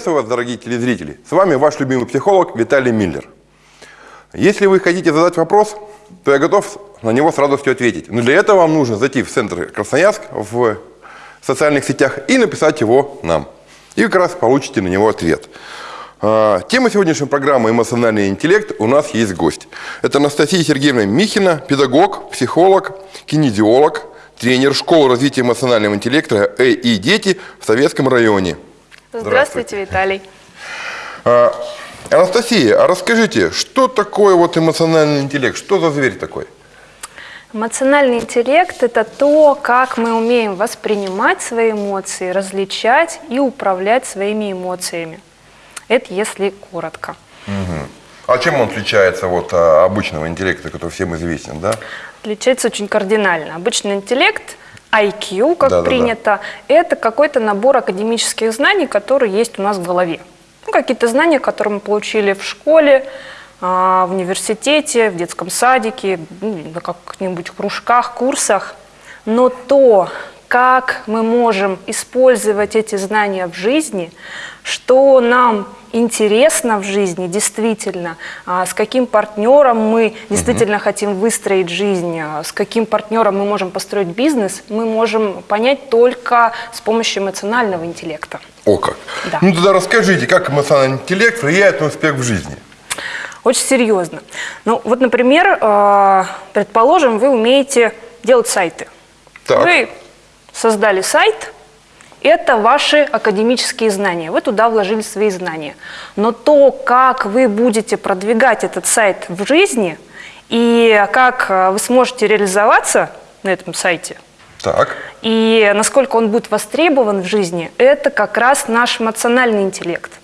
Приветствую вас, дорогие телезрители! С вами ваш любимый психолог Виталий Миллер. Если вы хотите задать вопрос, то я готов на него с радостью ответить. Но для этого вам нужно зайти в центр Красноярск в социальных сетях и написать его нам. И как раз получите на него ответ. А, тема сегодняшней программы «Эмоциональный интеллект» у нас есть гость. Это Анастасия Сергеевна Михина, педагог, психолог, кинезиолог, тренер школы развития эмоционального интеллекта «Э и дети» в Советском районе. Здравствуйте, Виталий. А, Анастасия, а расскажите, что такое вот эмоциональный интеллект? Что за зверь такой? Эмоциональный интеллект – это то, как мы умеем воспринимать свои эмоции, различать и управлять своими эмоциями. Это если коротко. Угу. А чем он отличается от а, обычного интеллекта, который всем известен, да? Отличается очень кардинально. Обычный интеллект IQ, как да, принято, да, да. это какой-то набор академических знаний, которые есть у нас в голове. Ну, какие-то знания, которые мы получили в школе, а, в университете, в детском садике, ну, на каких-нибудь кружках, курсах. Но то, как мы можем использовать эти знания в жизни, что нам интересно в жизни действительно, а, с каким партнером мы действительно угу. хотим выстроить жизнь, а, с каким партнером мы можем построить бизнес, мы можем понять только с помощью эмоционального интеллекта. О как! Да. Ну тогда расскажите, как эмоциональный интеллект влияет на успех в жизни? Очень серьезно. Ну вот, например, а, предположим, вы умеете делать сайты. Так. Вы создали сайт, это ваши академические знания. Вы туда вложили свои знания. Но то, как вы будете продвигать этот сайт в жизни и как э, вы сможете реализоваться на этом сайте, так. и насколько он будет востребован в жизни, это как раз наш эмоциональный интеллект.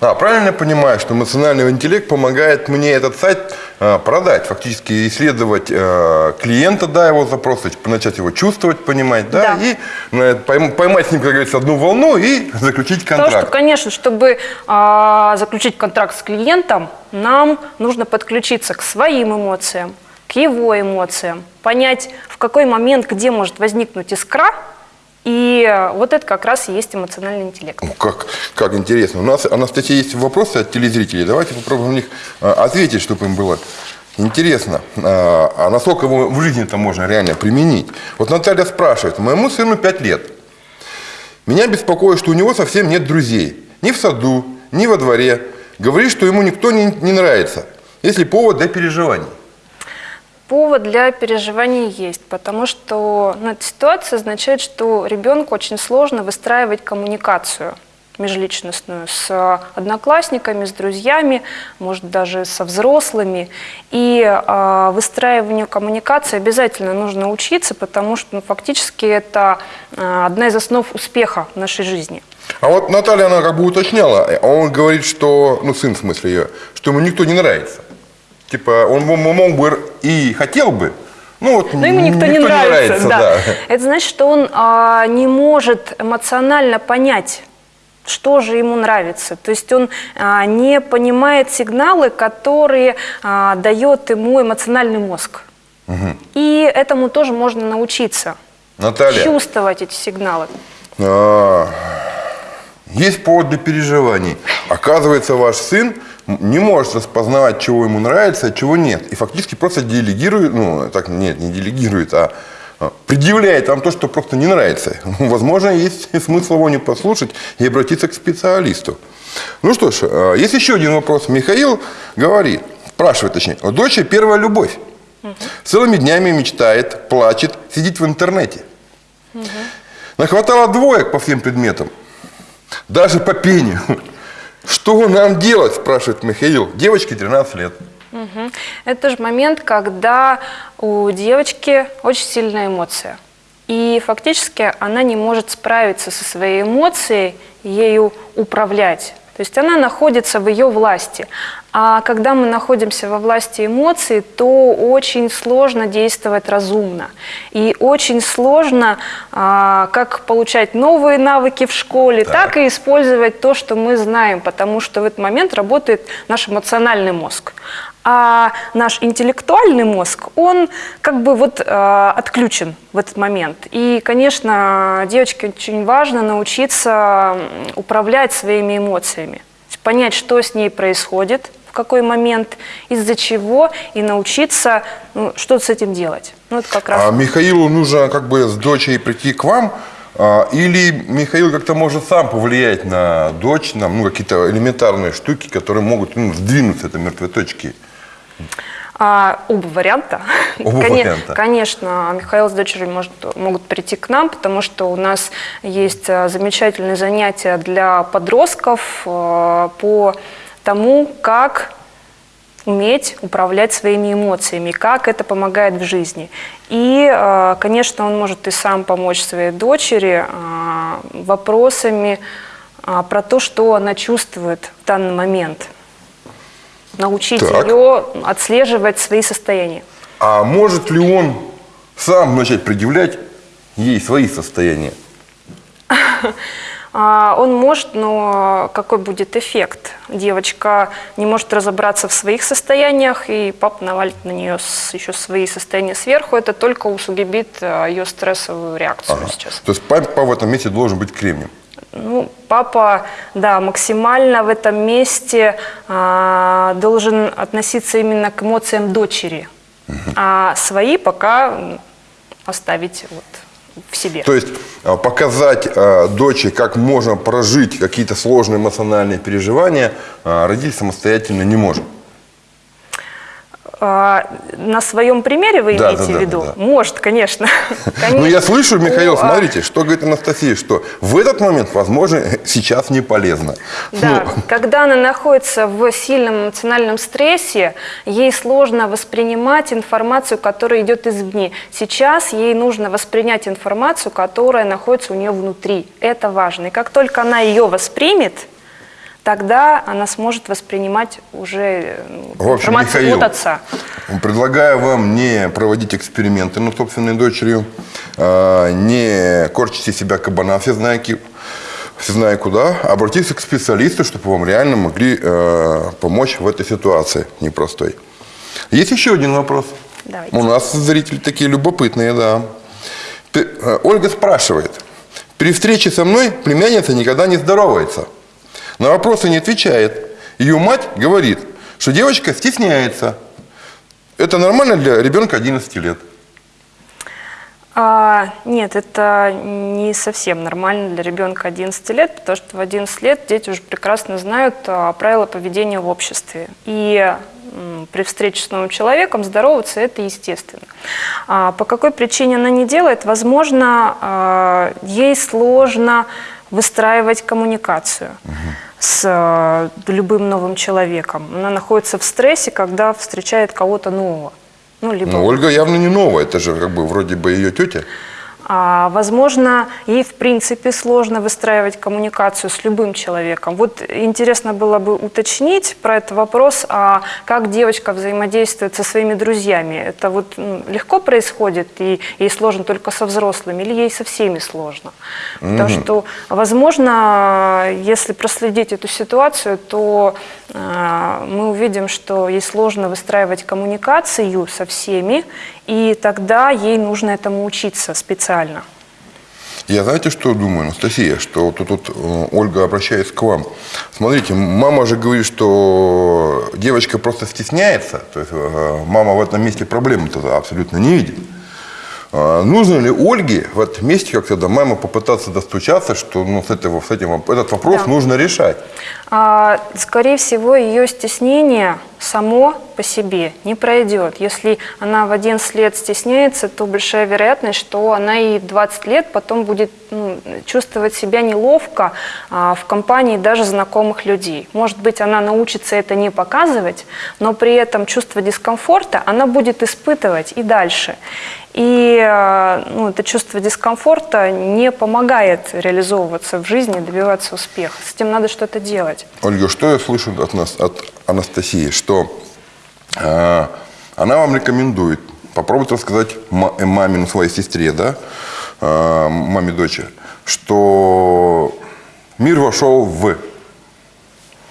А, правильно я понимаю, что эмоциональный интеллект помогает мне этот сайт э, продать, фактически исследовать э, клиента, да, его запрос, начать его чувствовать, понимать, да, да. и э, поймать с ним, как говорится, одну волну и заключить контракт. Потому что, конечно, чтобы э, заключить контракт с клиентом, нам нужно подключиться к своим эмоциям, к его эмоциям, понять, в какой момент, где может возникнуть искра, и вот это как раз и есть эмоциональный интеллект. Ну, как, как интересно. У нас, Анастасия, есть вопросы от телезрителей. Давайте попробуем на них а, ответить, чтобы им было интересно. А, а насколько его в жизни это можно реально применить? Вот Наталья спрашивает. Моему сыну 5 лет. Меня беспокоит, что у него совсем нет друзей. Ни в саду, ни во дворе. Говорит, что ему никто не, не нравится. Если повод для переживаний. Повод для переживаний есть, потому что ну, эта ситуация означает, что ребенку очень сложно выстраивать коммуникацию межличностную с одноклассниками, с друзьями, может даже со взрослыми. И э, выстраиванию коммуникации обязательно нужно учиться, потому что ну, фактически это э, одна из основ успеха в нашей жизни. А вот Наталья, она как бы уточняла, а он говорит, что, ну сын в смысле ее, что ему никто не нравится. Типа, он мог бы и хотел бы, ну, вот Но ему никто, никто не нравится. Не нравится да. Да. Это значит, что он а, не может эмоционально понять, что же ему нравится. То есть он а, не понимает сигналы, которые а, дает ему эмоциональный мозг. Угу. И этому тоже можно научиться. Наталья. Чувствовать эти сигналы. А, есть повод для переживаний. Оказывается, ваш сын не может распознавать, чего ему нравится, а чего нет. И фактически просто делегирует, ну, так, нет, не делегирует, а, а предъявляет вам то, что просто не нравится. Возможно, есть смысл его не послушать и обратиться к специалисту. Ну что ж, а, есть еще один вопрос. Михаил говорит, спрашивает точнее, дочери первая любовь. Угу. Целыми днями мечтает, плачет, сидит в интернете. Угу. Нахватало двоек по всем предметам. Даже по пению. Что нам делать, спрашивает Михаил. Девочке 13 лет. Угу. Это тоже момент, когда у девочки очень сильная эмоция. И фактически она не может справиться со своей эмоцией, ею управлять. То есть она находится в ее власти. А когда мы находимся во власти эмоций, то очень сложно действовать разумно. И очень сложно а, как получать новые навыки в школе, так. так и использовать то, что мы знаем, потому что в этот момент работает наш эмоциональный мозг. А наш интеллектуальный мозг, он как бы вот э, отключен в этот момент. И, конечно, девочке очень важно научиться управлять своими эмоциями, понять, что с ней происходит, в какой момент, из-за чего, и научиться, ну, что с этим делать. Ну, это как раз... А Михаилу нужно как бы с дочей прийти к вам, а, или Михаил как-то может сам повлиять на дочь, на ну, какие-то элементарные штуки, которые могут ну, сдвинуть с этой мертвой точки? А, оба варианта. Оба Кон варианта. Конечно, Михаил с дочерью может, могут прийти к нам, потому что у нас есть а, замечательные занятия для подростков а, по тому, как уметь управлять своими эмоциями, как это помогает в жизни. И, а, конечно, он может и сам помочь своей дочери вопросами про то, что она чувствует в данный момент – научить так. ее отслеживать свои состояния. А может ли он сам начать предъявлять ей свои состояния? А, он может, но какой будет эффект? Девочка не может разобраться в своих состояниях, и папа навалит на нее еще свои состояния сверху. Это только усугубит а, ее стрессовую реакцию ага. сейчас. То есть папа в этом месте должен быть кремнем? Ну, папа, да, максимально в этом месте а, должен относиться именно к эмоциям дочери, угу. а свои пока оставить вот в себе. То есть а, показать а, дочери, как можно прожить какие-то сложные эмоциональные переживания, а, родитель самостоятельно не может. А, на своем примере вы да, имеете да, в виду? Да, да. Может, конечно. Ну, я слышу, Михаил, а смотрите, что говорит Анастасия, что в этот момент, возможно, сейчас не полезно. Да, ну. когда она находится в сильном эмоциональном стрессе, ей сложно воспринимать информацию, которая идет извне. Сейчас ей нужно воспринять информацию, которая находится у нее внутри. Это важно. И как только она ее воспримет, тогда она сможет воспринимать уже в общем, информацию Михаил, от отца. Предлагаю вам не проводить эксперименты над собственной дочерью, а, не корчите себя кабана все знаки, все зная куда, обратиться к специалисту, чтобы вам реально могли э, помочь в этой ситуации непростой. Есть еще один вопрос. Давайте. У нас зрители такие любопытные, да. Э, Ольга спрашивает. При встрече со мной племянница никогда не здоровается. На вопросы не отвечает. Ее мать говорит, что девочка стесняется. Это нормально для ребенка 11 лет? А, нет, это не совсем нормально для ребенка 11 лет, потому что в 11 лет дети уже прекрасно знают а, правила поведения в обществе. И при встрече с новым человеком здороваться – это естественно. А, по какой причине она не делает? Возможно, а, ей сложно выстраивать коммуникацию. С э, любым новым человеком. Она находится в стрессе, когда встречает кого-то нового. Ну, либо... Но Ольга явно не новая, это же как бы вроде бы ее тетя. А, возможно, ей в принципе сложно выстраивать коммуникацию с любым человеком. Вот интересно было бы уточнить про этот вопрос, а как девочка взаимодействует со своими друзьями. Это вот легко происходит, и ей сложно только со взрослыми, или ей со всеми сложно? Потому что, возможно, если проследить эту ситуацию, то мы увидим, что ей сложно выстраивать коммуникацию со всеми, и тогда ей нужно этому учиться специально. Я знаете, что думаю, Анастасия, что тут, тут э, Ольга обращается к вам. Смотрите, мама же говорит, что девочка просто стесняется, то есть э, мама в этом месте проблемы-то абсолютно не видит. А нужно ли Ольге в этом месте как-то до мамы попытаться достучаться, что ну, с, этого, с этим этот вопрос да. нужно решать? А, скорее всего, ее стеснение само по себе не пройдет. Если она в 11 лет стесняется, то большая вероятность, что она и 20 лет потом будет ну, чувствовать себя неловко а, в компании даже знакомых людей. Может быть, она научится это не показывать, но при этом чувство дискомфорта она будет испытывать и дальше. И а, ну, это чувство дискомфорта не помогает реализовываться в жизни, добиваться успеха. С этим надо что-то делать. Ольга, что я слышу от нас, от Анастасии, что э, она вам рекомендует попробовать рассказать маме, ну, своей сестре, да, э, маме дочери, что мир вошел в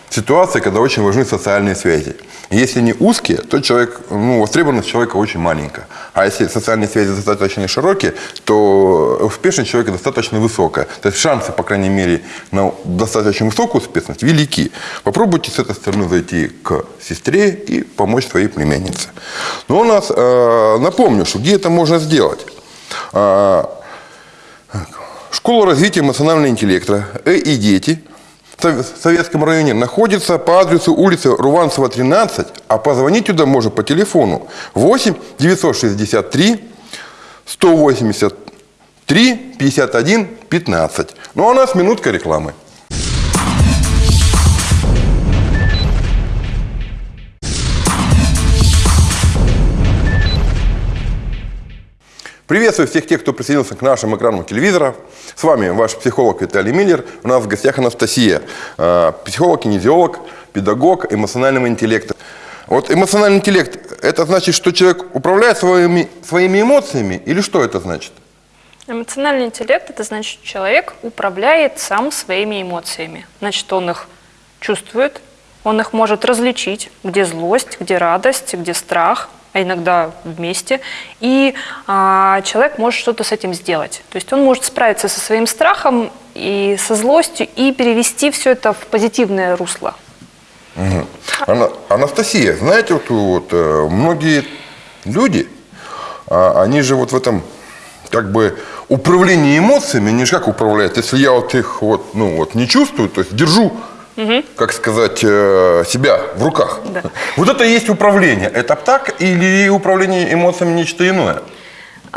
ситуации, когда очень важны социальные связи. Если они узкие, то человек, ну, востребованность человека очень маленькая. А если социальные связи достаточно широкие, то успешность человека достаточно высокая. То есть шансы, по крайней мере, на достаточно высокую успешность велики. Попробуйте с этой стороны зайти к сестре и помочь своей племяннице. Но у нас, э, напомню, что где это можно сделать. Э, Школа развития эмоционального интеллекта «Э и дети» Советском районе находится по адресу улицы Руванцева, 13, а позвонить туда можно по телефону 8 963 183 51 15. Ну а у нас минутка рекламы. Приветствую всех тех, кто присоединился к нашим экранам телевизора. С вами ваш психолог Виталий Миллер. У нас в гостях Анастасия, э, психолог, кинезиолог, педагог эмоционального интеллекта. Вот эмоциональный интеллект, это значит, что человек управляет своими, своими эмоциями или что это значит? Эмоциональный интеллект – это значит, человек управляет сам своими эмоциями. Значит, он их чувствует, он их может различить, где злость, где радость, где страх – а иногда вместе, и а, человек может что-то с этим сделать. То есть он может справиться со своим страхом и со злостью и перевести все это в позитивное русло. Угу. Ана Анастасия, знаете, вот, вот э, многие люди, а, они же вот в этом как бы управлении эмоциями, они же как управляют? Если я вот их вот, ну, вот не чувствую, то есть держу угу. как сказать, э, себя в руках. Да. Вот это и есть управление. Это так или управление эмоциями нечто иное?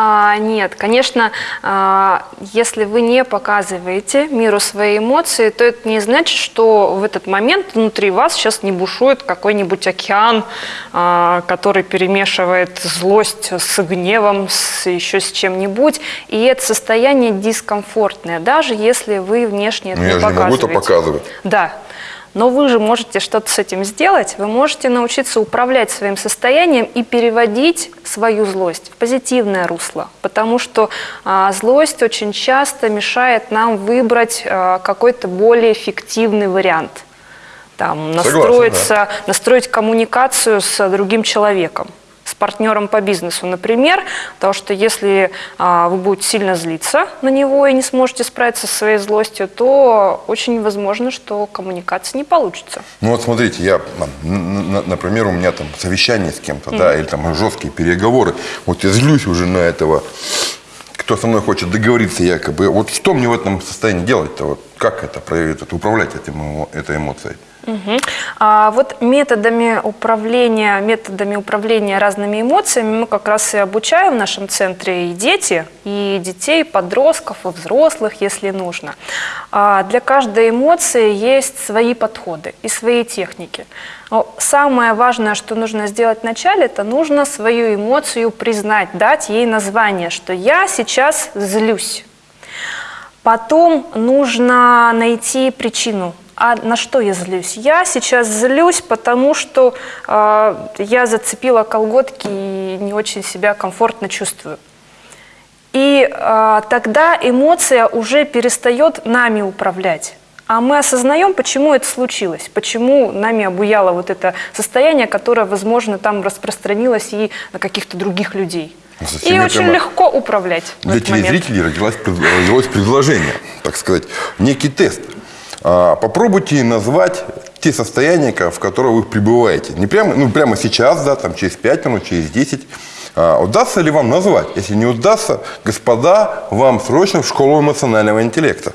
А, нет, конечно, а, если вы не показываете миру свои эмоции, то это не значит, что в этот момент внутри вас сейчас не бушует какой-нибудь океан, а, который перемешивает злость с гневом, с еще с чем-нибудь. И это состояние дискомфортное, даже если вы внешне это Но ну, не я показываете. Я же не могу это показывать. Да. Но вы же можете что-то с этим сделать, вы можете научиться управлять своим состоянием и переводить свою злость в позитивное русло, потому что а, злость очень часто мешает нам выбрать а, какой-то более эффективный вариант. Там, настроиться, Согласен, да. настроить коммуникацию с другим человеком партнером по бизнесу, например, потому что если а, вы будете сильно злиться на него и не сможете справиться со своей злостью, то очень возможно, что коммуникация не получится. Ну вот смотрите, я, например, у меня там совещание с кем-то, mm -hmm. да, или там жесткие переговоры, вот я злюсь уже на этого кто со мной хочет договориться якобы. Вот что мне в этом состоянии делать-то? Вот как это проявить, это, управлять этим, этой эмоцией? Угу. А вот методами управления, методами управления разными эмоциями мы как раз и обучаем в нашем центре и дети, и детей, подростков, и взрослых, если нужно. А для каждой эмоции есть свои подходы и свои техники. Но самое важное, что нужно сделать вначале, это нужно свою эмоцию признать, дать ей название, что я сейчас злюсь. Потом нужно найти причину а на что я злюсь? Я сейчас злюсь, потому что э, я зацепила колготки и не очень себя комфортно чувствую. И э, тогда эмоция уже перестает нами управлять. А мы осознаем, почему это случилось, почему нами обуяло вот это состояние, которое, возможно, там распространилось и на каких-то других людей. Зачем и очень легко управлять. Для телезрителей родилось, родилось предложение, так сказать, некий тест – а, попробуйте назвать те состояния, в которых вы пребываете. Не прямо, ну, прямо сейчас, да, там, через 5 минут, через 10. А, удастся ли вам назвать? Если не удастся, господа, вам срочно в школу эмоционального интеллекта.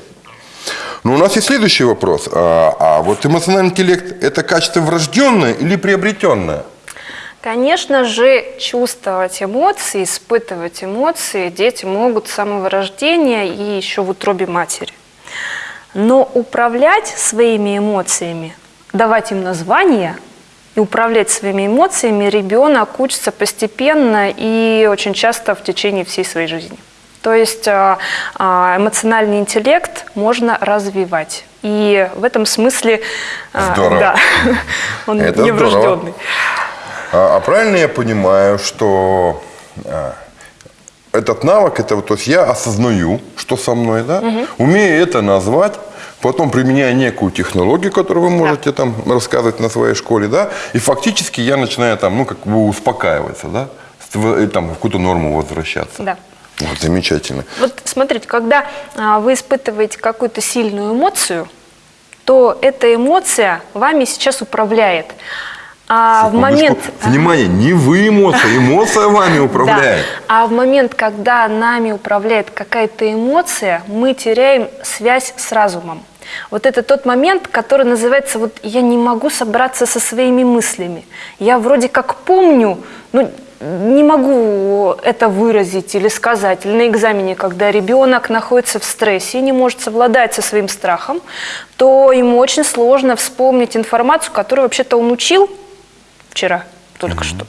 Но у нас есть следующий вопрос. А, а вот эмоциональный интеллект – это качество врожденное или приобретенное? Конечно же, чувствовать эмоции, испытывать эмоции дети могут с самого рождения и еще в утробе матери. Но управлять своими эмоциями, давать им название и управлять своими эмоциями ребенок учится постепенно и очень часто в течение всей своей жизни. То есть а, а, эмоциональный интеллект можно развивать. И в этом смысле а, Здорово. да, он Это не здорово. А, а правильно я понимаю, что этот навык, это вот, то есть я осознаю, что со мной, да, умею это назвать, потом применяя некую технологию, которую вы можете там рассказывать на своей школе, да, и фактически я начинаю там, ну, как бы успокаиваться, да, и там в какую-то норму возвращаться. Да. Вот, замечательно. Вот смотрите, когда а, вы испытываете какую-то сильную эмоцию, то эта эмоция вами сейчас управляет. А в момент... Внимание, не вы эмоция, эмоция вами управляет. Да. А в момент, когда нами управляет какая-то эмоция, мы теряем связь с разумом. Вот это тот момент, который называется вот я не могу собраться со своими мыслями. Я вроде как помню, но не могу это выразить или сказать. Или на экзамене, когда ребенок находится в стрессе и не может совладать со своим страхом, то ему очень сложно вспомнить информацию, которую вообще-то он учил вчера только что.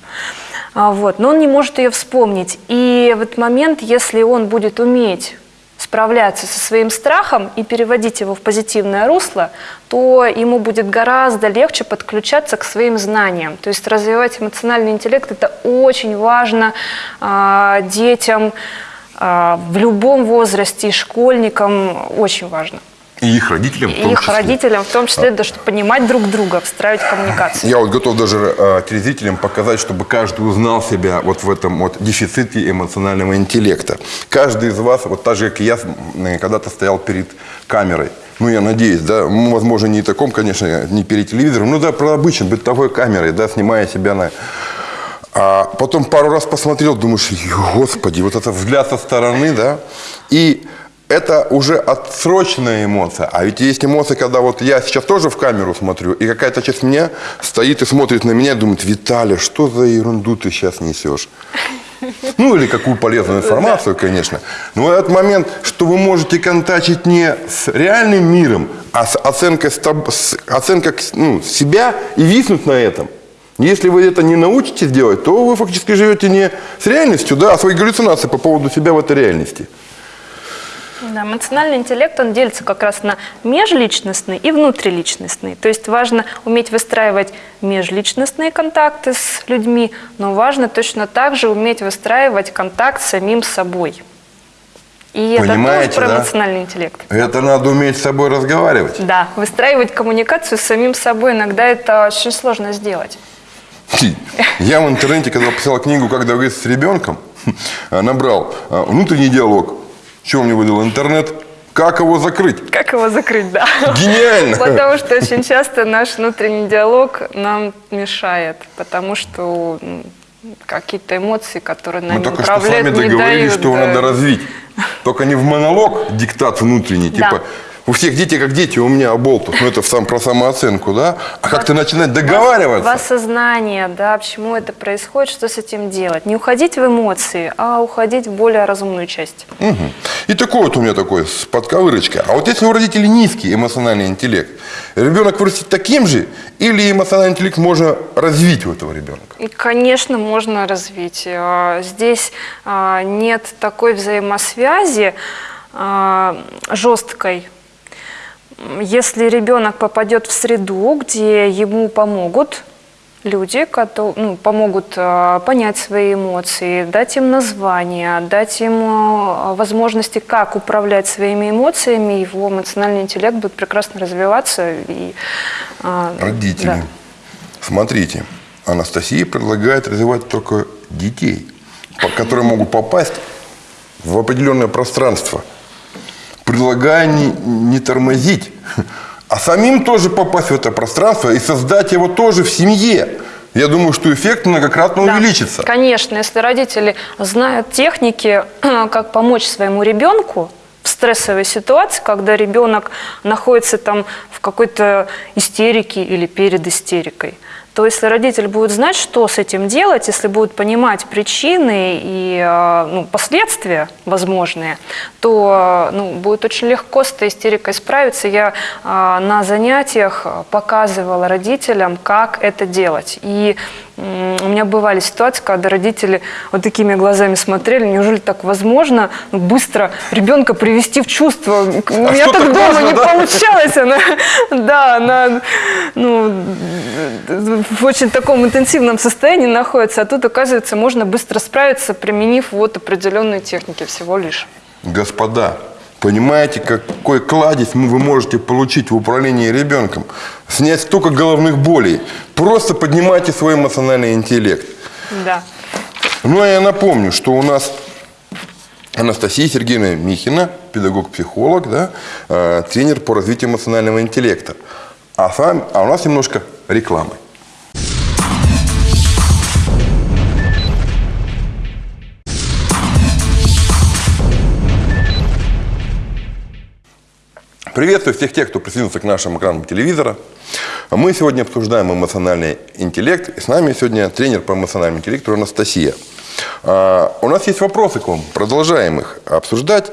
А, Вот, но он не может ее вспомнить. И в этот момент, если он будет уметь справляться со своим страхом и переводить его в позитивное русло, то ему будет гораздо легче подключаться к своим знаниям. То есть развивать эмоциональный интеллект – это очень важно а, детям а, в любом возрасте, школьникам очень важно. И их родителям в И том их числе. родителям в том числе, да, чтобы понимать друг друга, встраивать коммуникацию. Я вот готов даже э, телезрителям показать, чтобы каждый узнал себя вот в этом вот дефиците эмоционального интеллекта. Каждый из вас, вот так же, как и я, когда-то стоял перед камерой. Ну, я надеюсь, да, возможно, не таком, конечно, не перед телевизором, ну да, про обычной бытовой камерой, да, снимая себя на... А потом пару раз посмотрел, думаешь, господи, вот это взгляд со стороны, да, и это уже отсроченная эмоция. А ведь есть эмоции, когда вот я сейчас тоже в камеру смотрю, и какая-то часть меня стоит и смотрит на меня и думает, Виталий, что за ерунду ты сейчас несешь? Ну, или какую полезную информацию, конечно. Но этот момент, что вы можете контачить не с реальным миром, а с оценкой, с оценкой ну, себя и виснуть на этом. Если вы это не научитесь делать, то вы фактически живете не с реальностью, да, а свои галлюцинации по поводу себя в этой реальности. Да, эмоциональный интеллект, он делится как раз на межличностный и внутриличностный. То есть важно уметь выстраивать межличностные контакты с людьми, но важно точно так же уметь выстраивать контакт с самим собой. И это Понимаете, тоже про да? эмоциональный интеллект. Это надо уметь с собой разговаривать. Да, выстраивать коммуникацию с самим собой иногда это очень сложно сделать. Я в интернете, когда писал книгу «Как договориться с ребенком», набрал а, внутренний диалог. Чего мне выдал интернет? Как его закрыть? Как его закрыть, да? Гениально! Потому что очень часто наш внутренний диалог нам мешает, потому что какие-то эмоции, которые Мы нами только что с вами договорились, дают. что его да. надо развить. Только не в монолог, диктат внутренний, Да. типа у всех дети как дети, у меня оболтус. Ну, это сам, про самооценку, да? А как-то начинать договариваться. В осознание, да, почему это происходит, что с этим делать. Не уходить в эмоции, а уходить в более разумную часть. Мгм. И такой вот у меня такой с подковырочкой. А вот если у родителей низкий эмоциональный интеллект, ребенок вырастет таким же, или эмоциональный интеллект можно развить у этого ребенка? И, конечно, можно развить. А, Здесь а, нет такой взаимосвязи а, жесткой. Если ребенок попадет в среду, где ему помогут люди, которые ну, помогут а, понять свои эмоции, дать им название, дать им а, возможности, как управлять своими эмоциями, его эмоциональный интеллект будет прекрасно развиваться. И, а, Родители. да. Смотрите, Анастасия предлагает развивать только детей, которые могут попасть в определенное пространство, предлагая не, не тормозить, а самим тоже попасть в это пространство и создать его тоже в семье. Я думаю, что эффект многократно Да, увеличится. Конечно, если родители знают техники, как помочь своему ребенку стрессовой ситуации, когда ребенок находится там в какой-то истерике или перед истерикой, то если родитель будет знать, что с этим делать, если будет понимать причины и э, ну, последствия возможные, то ну, будет очень легко с этой истерикой справиться. Я э, на занятиях показывала родителям, как это делать. И у меня бывали ситуации, когда родители вот такими глазами смотрели, неужели так возможно ну, быстро ребенка привести в чувство? У а меня так дома можно, не да? получалось. Она, да, она ну, в очень таком интенсивном состоянии находится, а тут, оказывается, можно быстро справиться, применив вот определенные техники всего лишь. Господа, Понимаете, какой кладезь вы можете получить в управлении ребенком? Снять столько головных болей. Просто поднимайте свой эмоциональный интеллект. Да. Ну, а я напомню, что у нас Анастасия Сергеевна Михина, педагог-психолог, да, э, тренер по развитию эмоционального интеллекта. А, с вами, а у нас немножко рекламы. Приветствую всех тех, кто присоединился к нашим экранам телевизора. Мы сегодня обсуждаем эмоциональный интеллект. И с нами сегодня тренер по эмоциональному интеллекту Анастасия. А, у нас есть вопросы к вам. Продолжаем их обсуждать.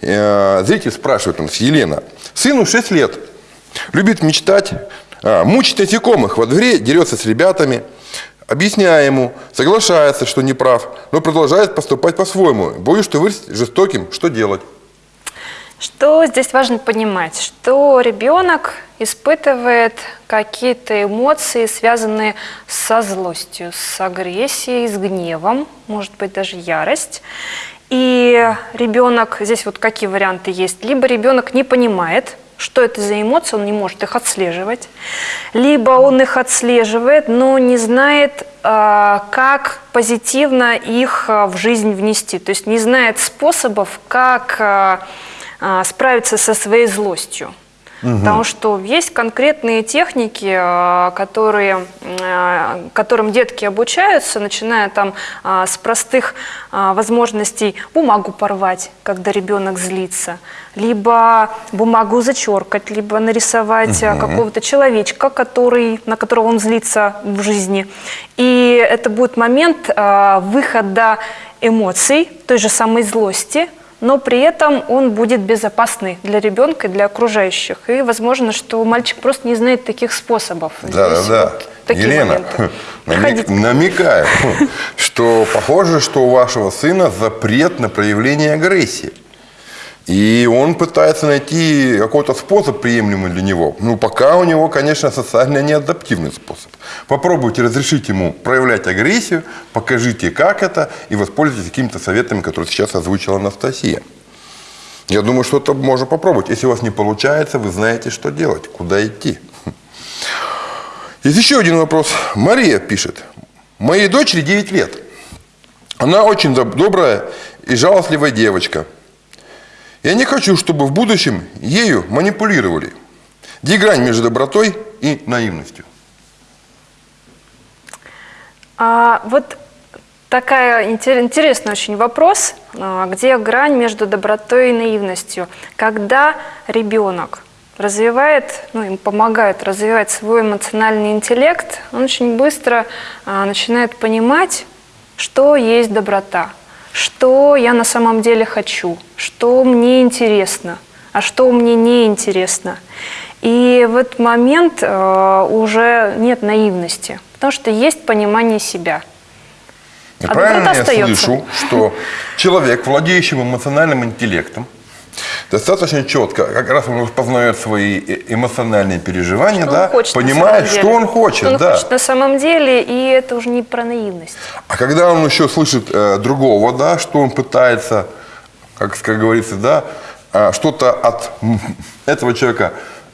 А, зритель спрашивает нас, Елена. Сыну 6 лет. Любит мечтать. А, насекомых во дворе, дерется с ребятами. Объясняя ему, соглашается, что не прав, но продолжает поступать по-своему. Боюсь, что вырастет жестоким. Что делать? Что здесь важно понимать? Что ребенок испытывает какие-то эмоции, связанные со злостью, с агрессией, с гневом, может быть даже ярость. И ребенок, здесь вот какие варианты есть. Либо ребенок не понимает, что это за эмоции, он не может их отслеживать. Либо он их отслеживает, но не знает, а, как позитивно их а, в жизнь внести. То есть не знает способов, как а, справиться со своей злостью. Угу. Потому что есть конкретные техники, а, которые, а, которым детки обучаются, начиная там с простых возможностей бумагу порвать, когда ребенок злится, либо бумагу зачеркать, либо нарисовать угу. какого-то человечка, который, на которого он злится в жизни. И это будет момент выхода эмоций, той же самой злости, но при этом он будет безопасный для ребенка и для окружающих. И возможно, что мальчик просто не знает таких способов. Да, Здесь да, вот да. Елена, намек, намекаю, что похоже, что у вашего сына запрет на проявление агрессии. И он пытается найти какой-то способ, приемлемый для него. Ну, пока у него, конечно, социально неадаптивный способ. Попробуйте разрешить ему проявлять агрессию, покажите, как это, и воспользуйтесь какими-то советами, которые сейчас озвучила Анастасия. Я думаю, что это можно попробовать. Если у вас не получается, вы знаете, что делать, куда идти. Есть еще один вопрос. Мария пишет. Моей дочери 9 лет. Она очень добрая и жалостливая девочка – я не хочу, чтобы в будущем ею манипулировали. Где грань между добротой и наивностью? А, вот такая интересный очень вопрос, а, где грань между добротой и наивностью. Когда ребенок развивает, ну, им помогает развивать свой эмоциональный интеллект, он очень быстро а, начинает понимать, что есть доброта, что я на самом деле хочу, что мне интересно, а что мне не интересно. И в этот момент э, уже нет наивности, потому что есть понимание себя. А правильно я остается. слышу, что человек, владеющий эмоциональным интеллектом, достаточно четко, как раз он познает свои э, эмоциональные переживания, что да, хочет понимает, что он хочет. Что он да. хочет на самом деле, и это уже не про наивность. А когда он еще слышит э, другого, да, что он пытается, как, как говорится, да, э, что-то от этого человека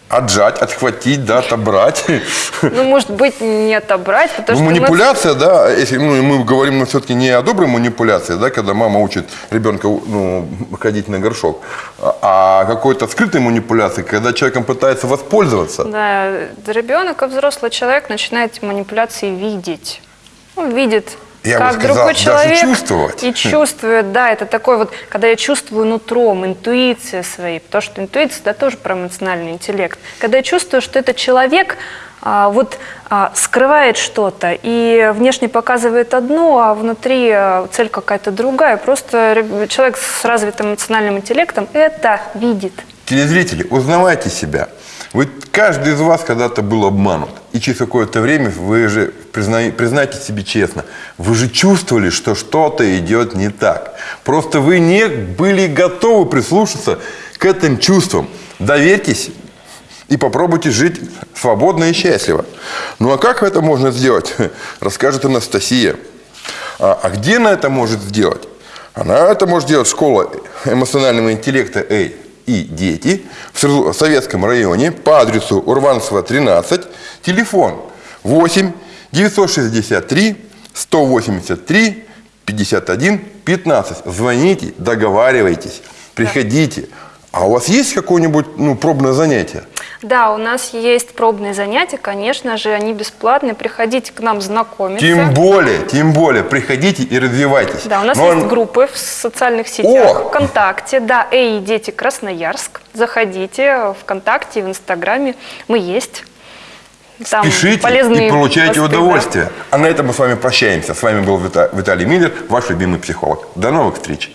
отжать, отхватить, да, отобрать. Ну, может быть, не отобрать, потому ну, что... Манипуляция, мы... да, если ну, мы говорим ну, все-таки не о доброй манипуляции, да, когда мама учит ребенка ну, ходить на горшок, а какой-то скрытой манипуляции, когда человеком пытается воспользоваться. Да, ребенок и взрослый человек начинает манипуляции видеть. Он видит я как бы сказал, другой человек чувствовать. и чувствует, да, это такой вот, когда я чувствую нутром, интуиция своей, потому что интуиция, да, тоже про эмоциональный интеллект. Когда я чувствую, что этот человек а, вот а, скрывает что-то и внешне показывает одно, а внутри а, цель какая-то другая, просто человек с развитым эмоциональным интеллектом это видит. Телезрители, узнавайте себя. Вы, каждый из вас когда-то был обманут. И через какое-то время вы же признай- признайте себе честно, вы же чувствовали, что что-то идет не так. Просто вы не были готовы прислушаться к этим чувствам. Доверьтесь и попробуйте жить свободно и счастливо. Ну а как это можно сделать, расскажет Анастасия. А, а где она это может сделать? Она это может делать школа эмоционального интеллекта «Эй» и дети в Советском районе по адресу Урванцева 13, телефон 8 963 183 51 15. Звоните, договаривайтесь, приходите. А у вас есть какое-нибудь ну, пробное занятие? Да, у нас есть пробные занятия, конечно же, они бесплатные. Приходите к нам знакомиться. Тем более, тем более, приходите и развивайтесь. Да, у нас Но есть он- группы в социальных сетях, О! ВКонтакте, да, Эй, дети Красноярск. Заходите ВКонтакте, в Инстаграме, мы есть. Там Пишите полезные и получайте посты, да. удовольствие. А на этом мы с вами прощаемся. С вами был Вита- Виталий Миллер, ваш любимый психолог. До новых встреч.